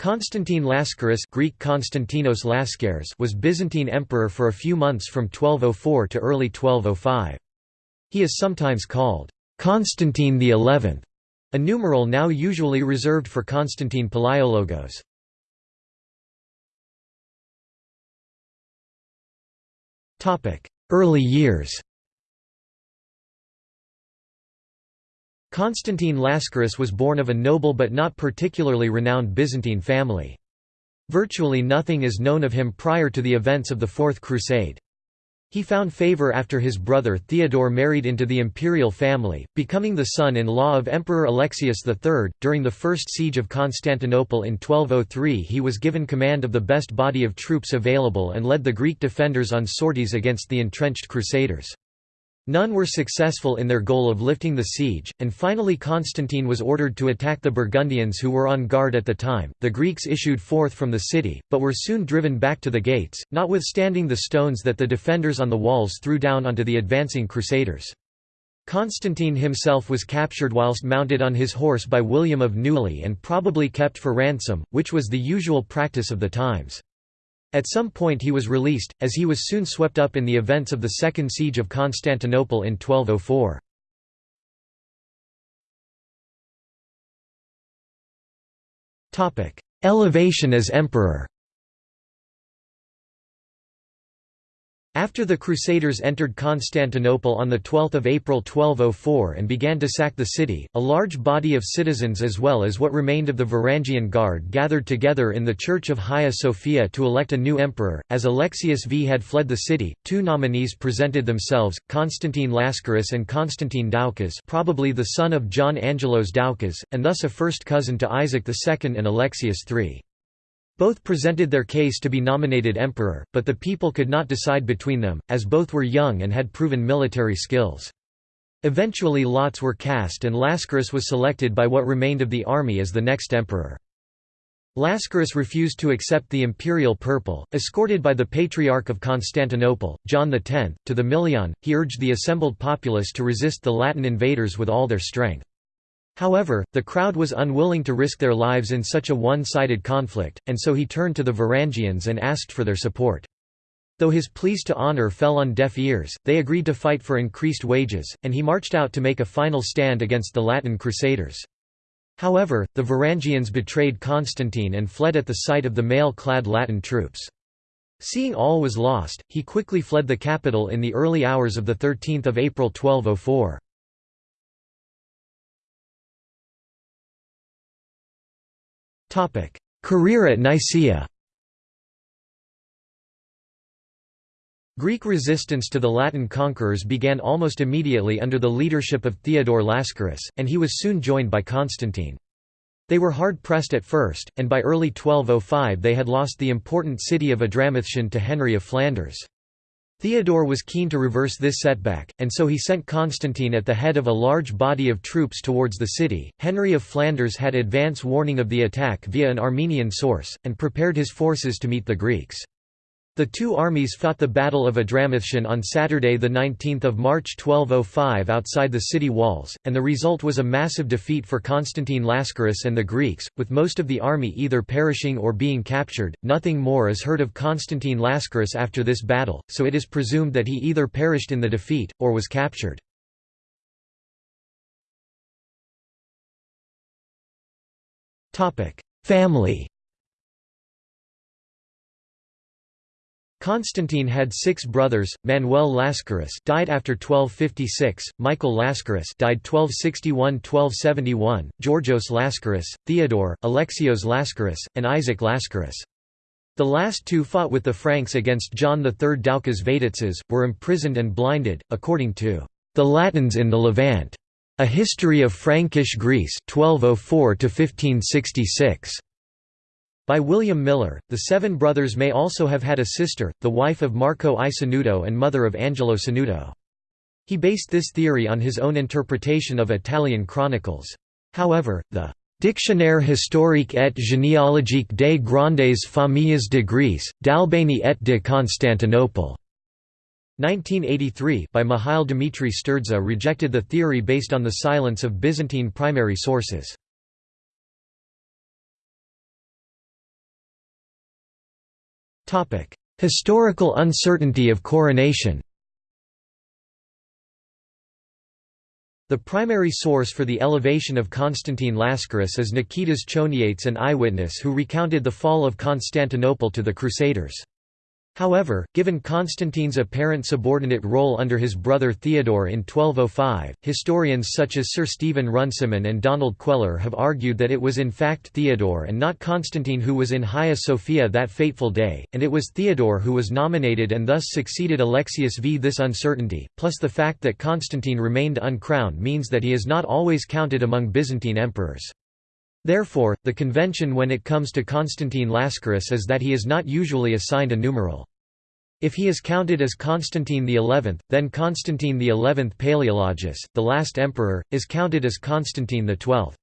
Constantine Lascaris Greek Konstantinos Laskaris was Byzantine emperor for a few months from 1204 to early 1205. He is sometimes called Constantine the Eleventh, a numeral now usually reserved for Constantine Palaiologos. Early years Constantine Lascaris was born of a noble but not particularly renowned Byzantine family. Virtually nothing is known of him prior to the events of the Fourth Crusade. He found favor after his brother Theodore married into the imperial family, becoming the son-in-law of Emperor Alexius III. During the First Siege of Constantinople in 1203 he was given command of the best body of troops available and led the Greek defenders on sorties against the entrenched crusaders. None were successful in their goal of lifting the siege, and finally Constantine was ordered to attack the Burgundians who were on guard at the time. The Greeks issued forth from the city, but were soon driven back to the gates, notwithstanding the stones that the defenders on the walls threw down onto the advancing crusaders. Constantine himself was captured whilst mounted on his horse by William of Neuilly and probably kept for ransom, which was the usual practice of the times. At some point he was released, as he was soon swept up in the events of the Second Siege of Constantinople in 1204. Elevation as emperor After the Crusaders entered Constantinople on 12 April 1204 and began to sack the city, a large body of citizens as well as what remained of the Varangian Guard gathered together in the Church of Hagia Sophia to elect a new emperor. As Alexius V had fled the city, two nominees presented themselves, Constantine Lascaris and Constantine Doukas probably the son of John Angelos Doukas, and thus a first cousin to Isaac II and Alexius III. Both presented their case to be nominated emperor, but the people could not decide between them, as both were young and had proven military skills. Eventually lots were cast and Lascaris was selected by what remained of the army as the next emperor. Lascaris refused to accept the imperial purple. Escorted by the Patriarch of Constantinople, John X, to the Milion, he urged the assembled populace to resist the Latin invaders with all their strength. However, the crowd was unwilling to risk their lives in such a one-sided conflict, and so he turned to the Varangians and asked for their support. Though his pleas to honor fell on deaf ears, they agreed to fight for increased wages, and he marched out to make a final stand against the Latin crusaders. However, the Varangians betrayed Constantine and fled at the sight of the mail-clad Latin troops. Seeing all was lost, he quickly fled the capital in the early hours of 13 April 1204. Career at Nicaea Greek resistance to the Latin conquerors began almost immediately under the leadership of Theodore Lascaris, and he was soon joined by Constantine. They were hard-pressed at first, and by early 1205 they had lost the important city of Adramyttium to Henry of Flanders. Theodore was keen to reverse this setback, and so he sent Constantine at the head of a large body of troops towards the city. Henry of Flanders had advance warning of the attack via an Armenian source, and prepared his forces to meet the Greeks. The two armies fought the Battle of Adramyttium on Saturday 19 March 1205 outside the city walls, and the result was a massive defeat for Constantine Lascaris and the Greeks, with most of the army either perishing or being captured. Nothing more is heard of Constantine Lascaris after this battle, so it is presumed that he either perished in the defeat, or was captured. Family Constantine had six brothers: Manuel Lascaris died after 1256, Michael Lascaris died 1261-1271, Georgios Lascaris, Theodore, Alexios Lascaris, and Isaac Lascaris. The last two fought with the Franks against John III Doukas Vatatzes, were imprisoned and blinded, according to the Latins in the Levant, a history of Frankish Greece 1204 1566. By William Miller, the seven brothers may also have had a sister, the wife of Marco I Sanudo and mother of Angelo Sanudo. He based this theory on his own interpretation of Italian chronicles. However, the Dictionnaire historique et généalogique des grandes familles de Greece, d'Albanie et de Constantinople. 1983 by Mihail Dmitry Sturdza rejected the theory based on the silence of Byzantine primary sources. Historical uncertainty of coronation The primary source for the elevation of Constantine Lascaris is Nikitas Choniates an eyewitness who recounted the fall of Constantinople to the Crusaders. However, given Constantine's apparent subordinate role under his brother Theodore in 1205, historians such as Sir Stephen Runciman and Donald Queller have argued that it was in fact Theodore and not Constantine who was in Hagia Sophia that fateful day, and it was Theodore who was nominated and thus succeeded Alexius v. This uncertainty, plus the fact that Constantine remained uncrowned means that he is not always counted among Byzantine emperors. Therefore, the convention when it comes to Constantine Lascaris is that he is not usually assigned a numeral. If he is counted as Constantine XI, then Constantine XI Palaeologus, the last emperor, is counted as Constantine XII.